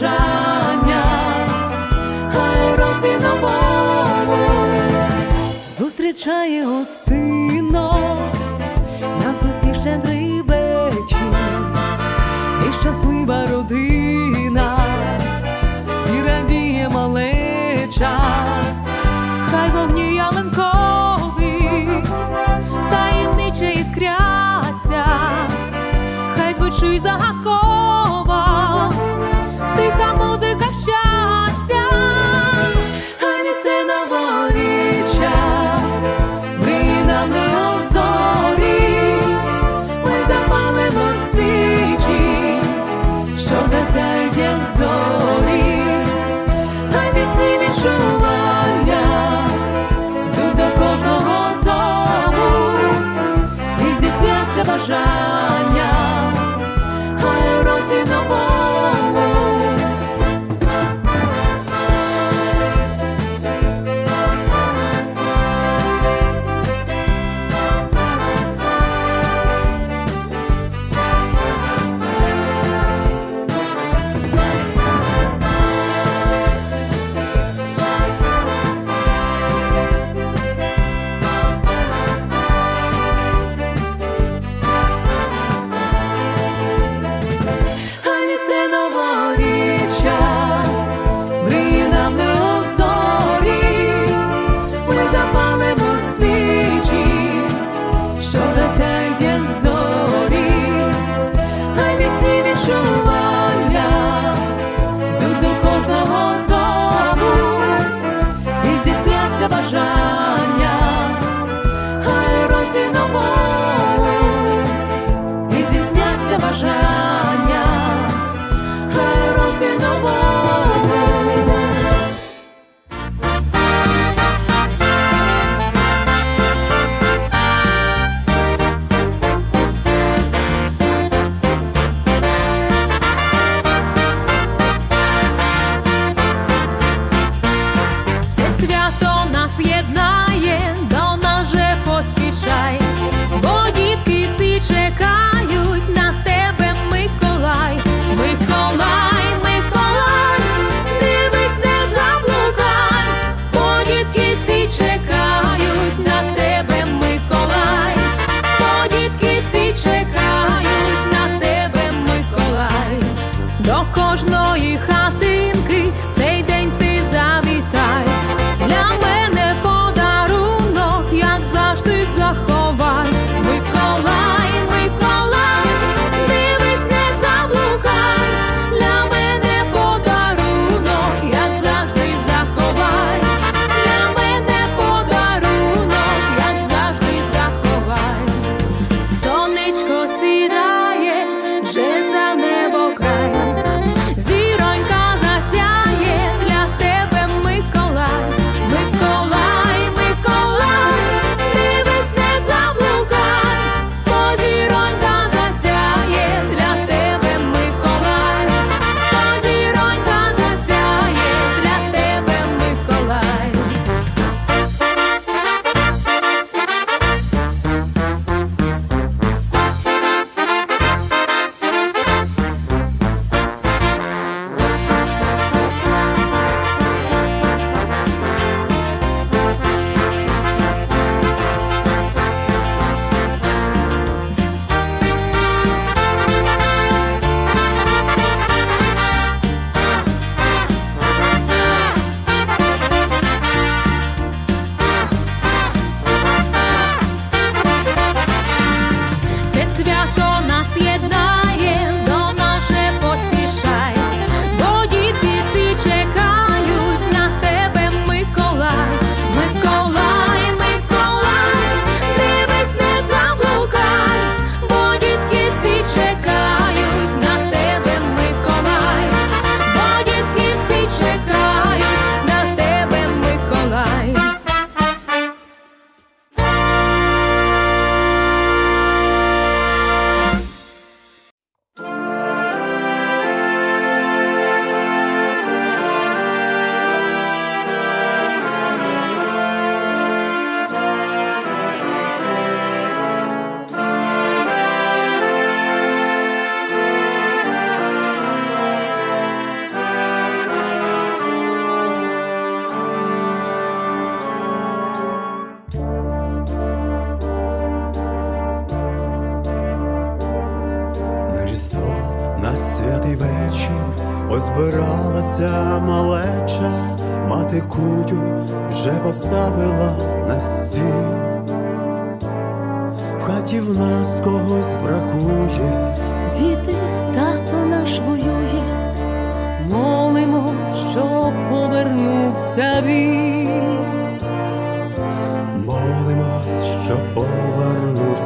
бажання, а уроці новому зустрічає гостино, нас усіх щедрий вечір. І щаслива родина, і радіє малеча, хай вогні ялинкові, таємниче іскряться, хай звучить загадково.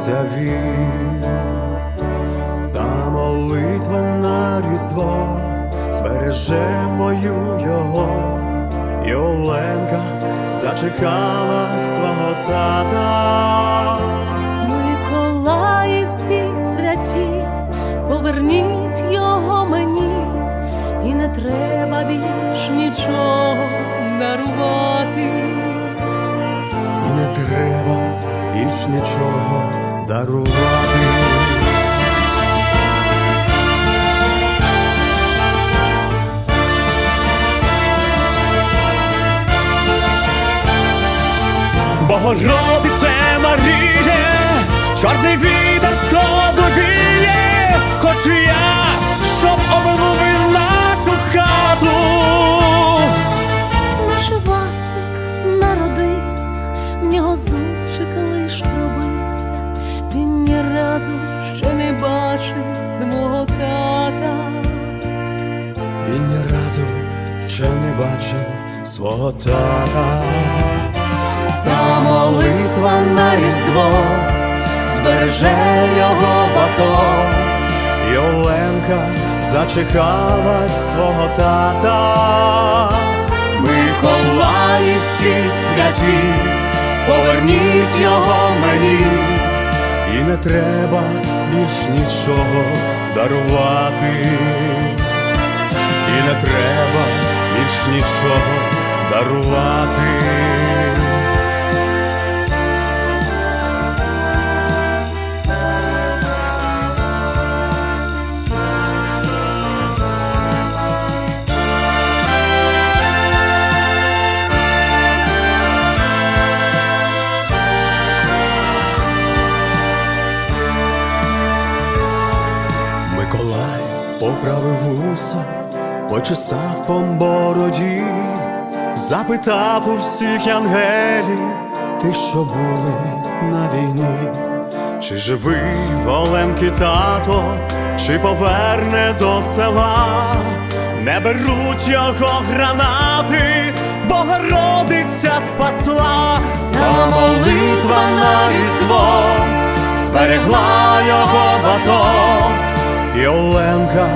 Повернувся він. Та молитва на різдво збереже мою його, і Оленка зачекала свого тата. Миколаї всі святі, поверніть його мені, і не треба більш нічого дарувати. І не треба більш нічого дарувати. Богородице Маріє, чорний вітер сходу віє, хочу я, щоб обмовив нашу хату. Свого тата. Та молитва на різдво збереже його батон. І Оленка зачекала свого тата. Миколаї всі святі, поверніть його мені. І не треба більш нічого дарувати. І не треба більш нічого дарувати. Миколай поправив вуса, почесав по бороді, запитав у всіх ангелів, ти що були на війні, чи живий Оленки тато, чи поверне до села, не беруть його гранати, Богородиця спасла, Та молитва на різдво зберегла його батон. І Оленка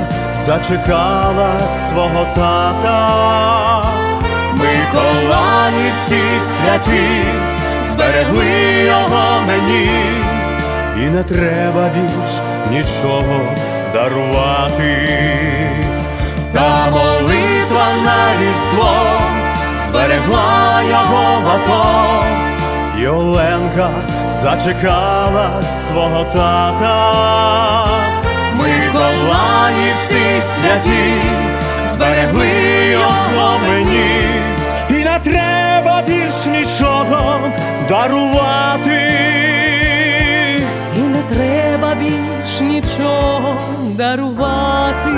зачекала свого тата. Миколаї всі святі, зберегли його мені. І не треба більш нічого дарувати. Та молитва на різдво зберегла його батон. І Оленка зачекала свого тата. Миколаї всі святі, зберегли його мені. Не нічого дарувати. І не треба більш нічого дарувати.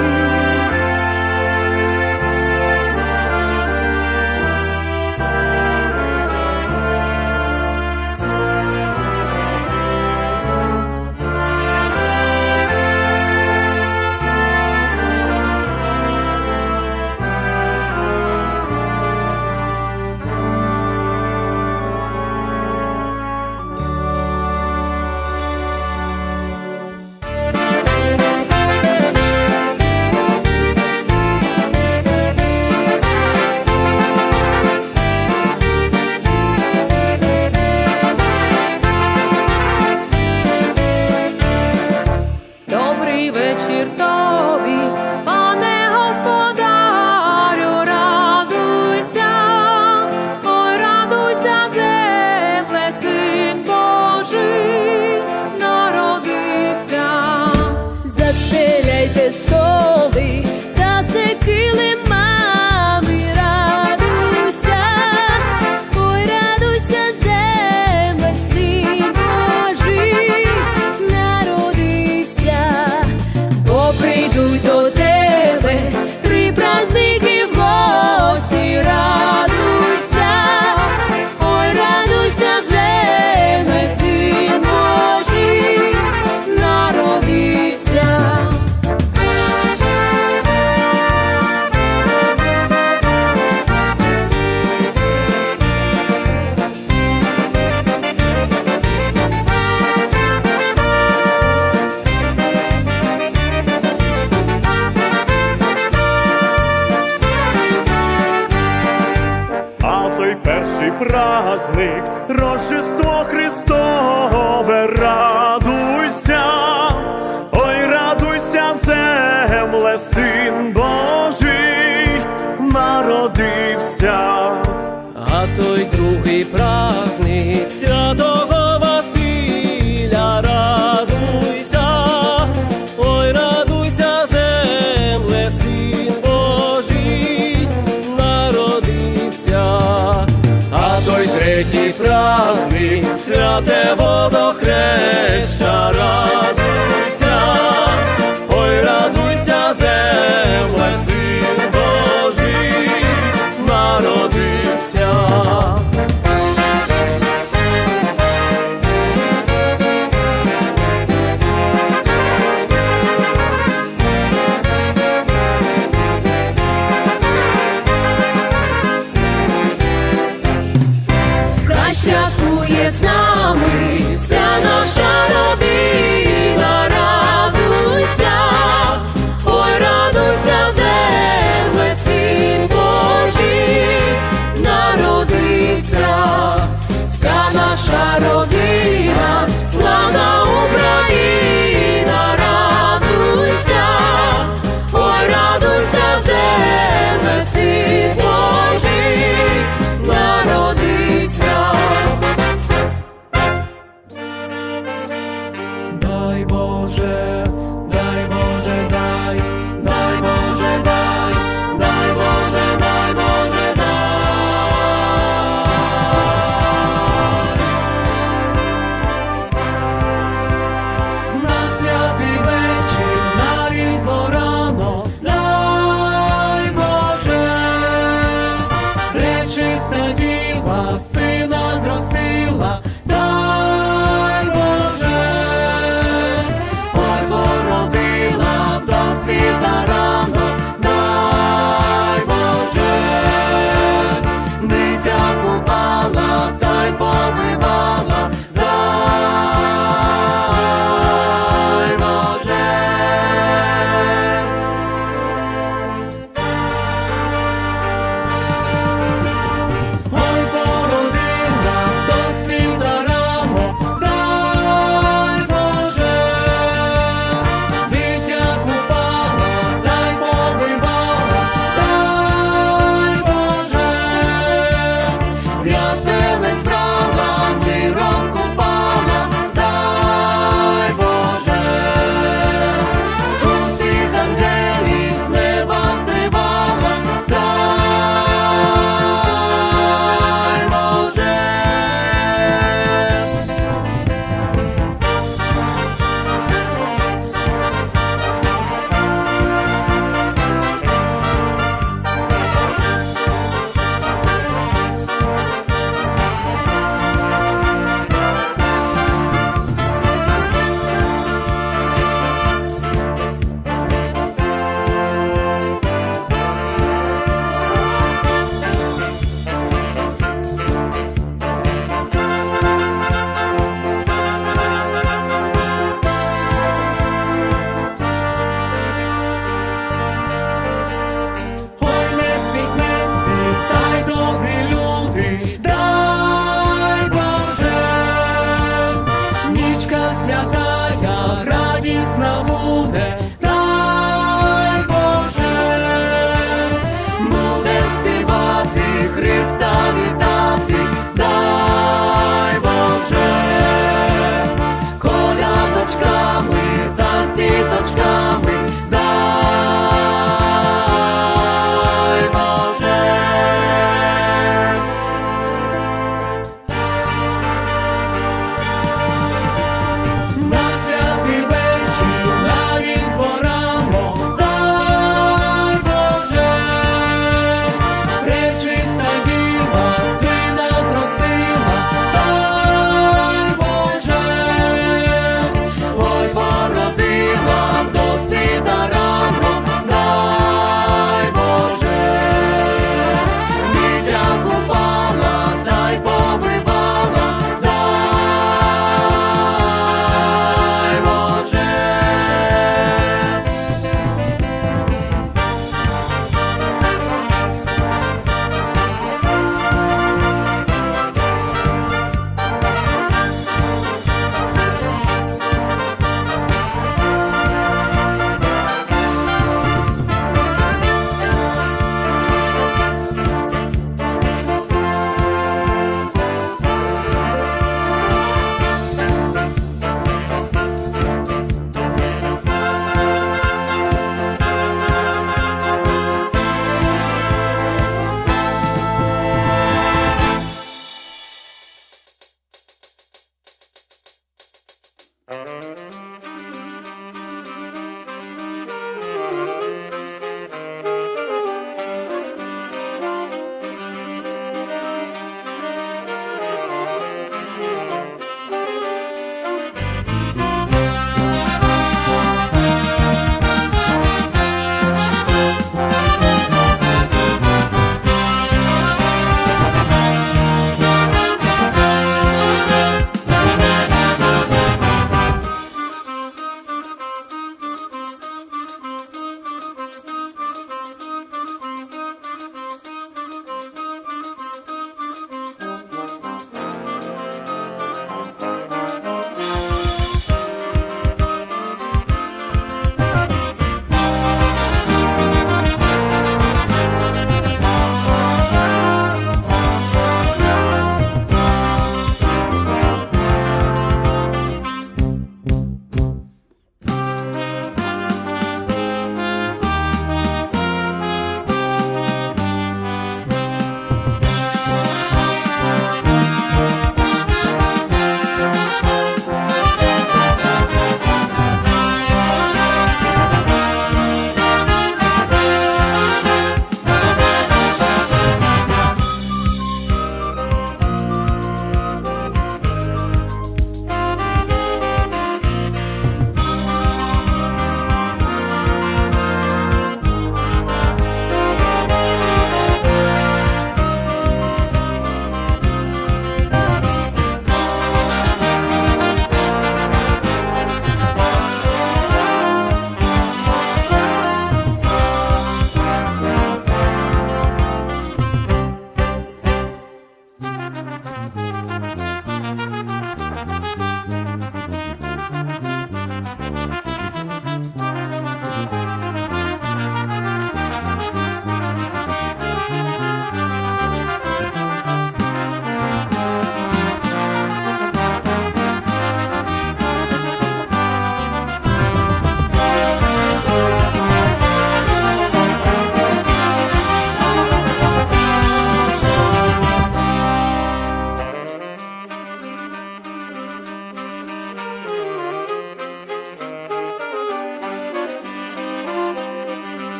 Рождество Христове, святе водохреща, радуйся,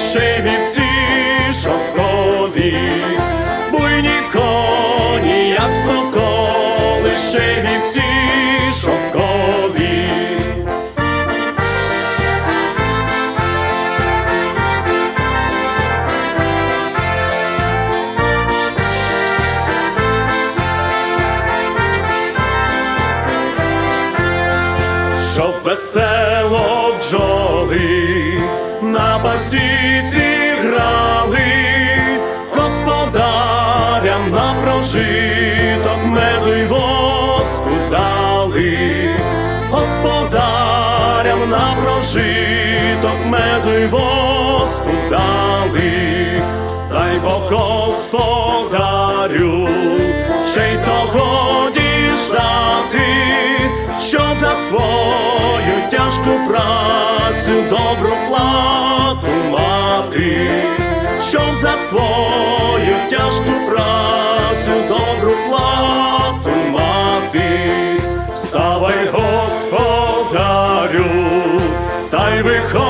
Shave it too. царю, ще й того діждати, що за свою тяжку працю добру плату мати, що за свою тяжку працю добру плату мати, вставай господарю, та й виходь.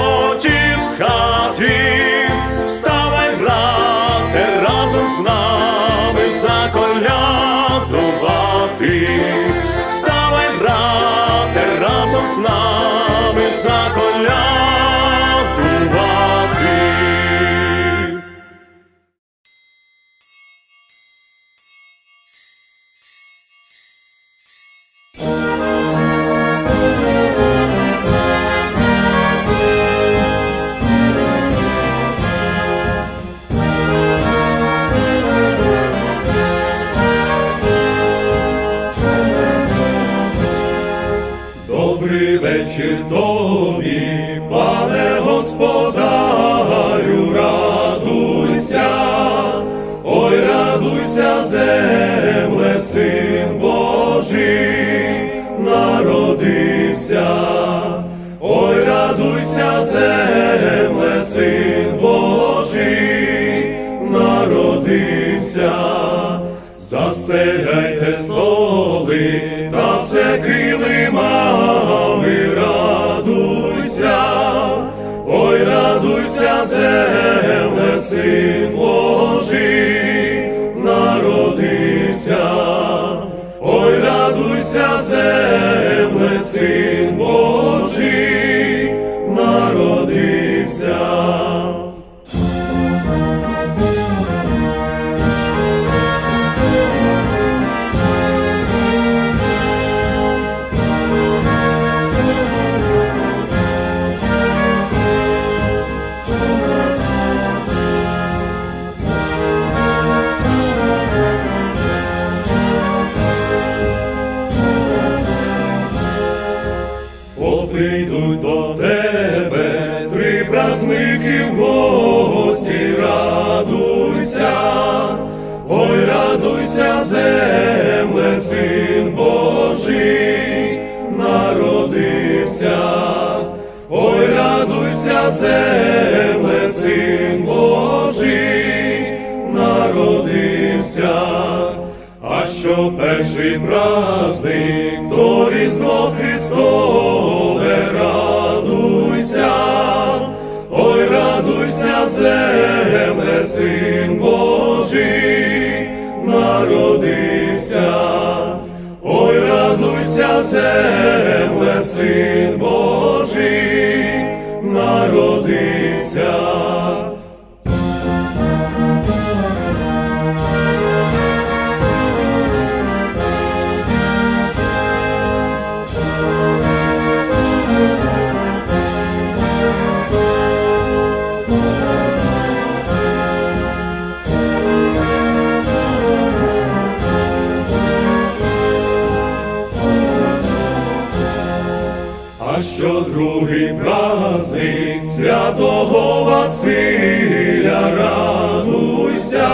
Розстеляйте столи та секи. прийдуть до тебе, три празники в гості радуйся, ой, радуйся, земле, син Божий, народився, ой, радуйся, земле, син Божий, народився, а що перший праздник? Народився земле, син Божий. Василя, радуйся,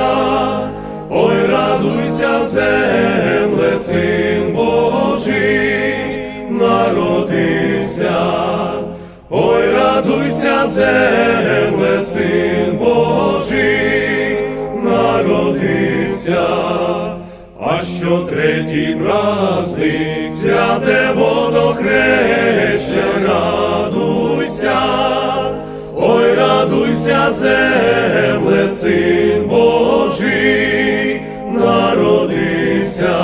ой, радуйся, земле, син Божий, народився, ой, радуйся, земле, син Божий, народився. А що третій праздник, святе водохреща, земле, син Божий, народився,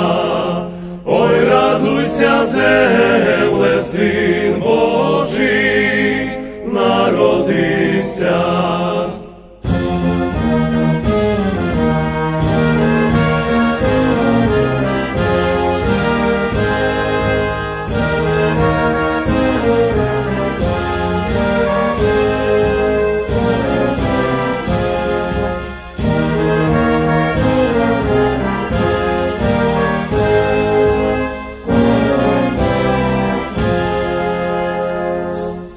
ой, радуйся, земле, син Божий, народився.